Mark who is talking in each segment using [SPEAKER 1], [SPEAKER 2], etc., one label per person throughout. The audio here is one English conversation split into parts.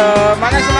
[SPEAKER 1] Halo, mana?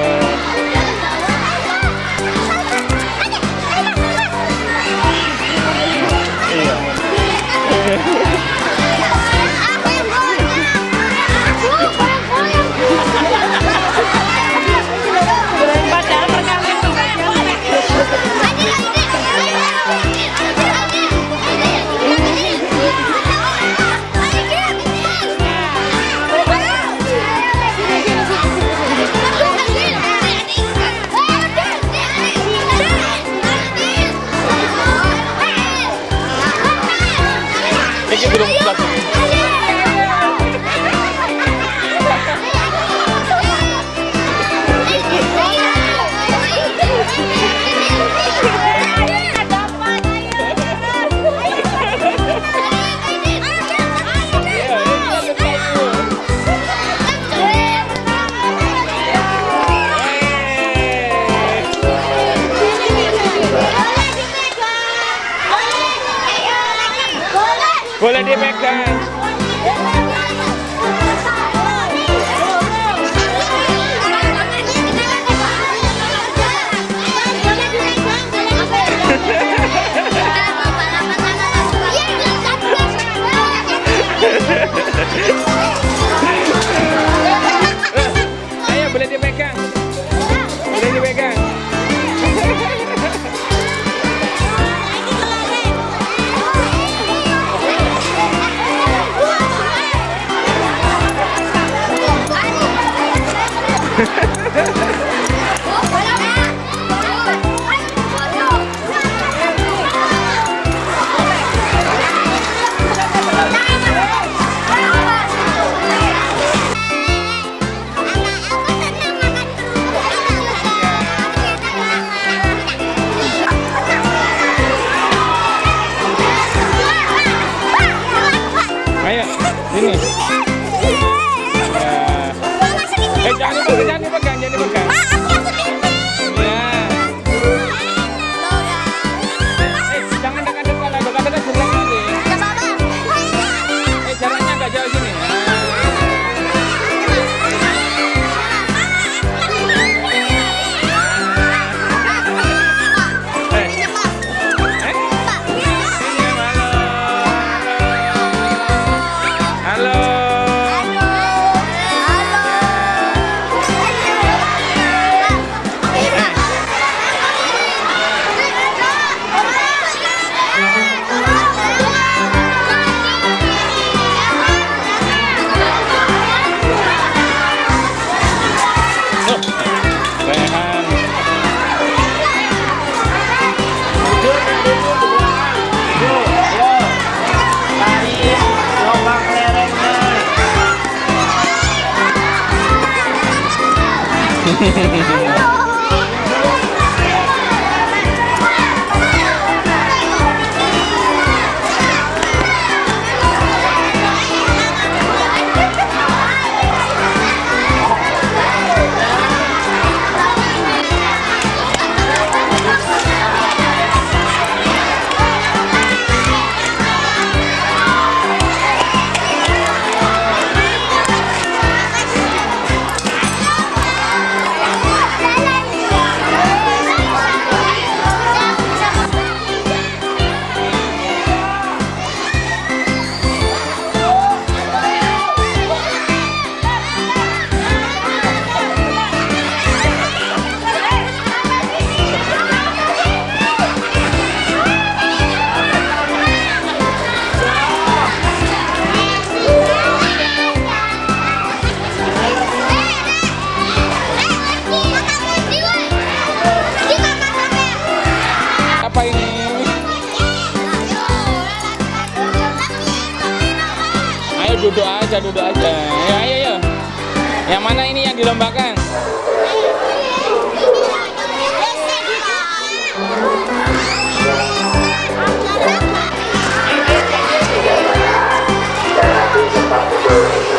[SPEAKER 1] Yeah. Thank.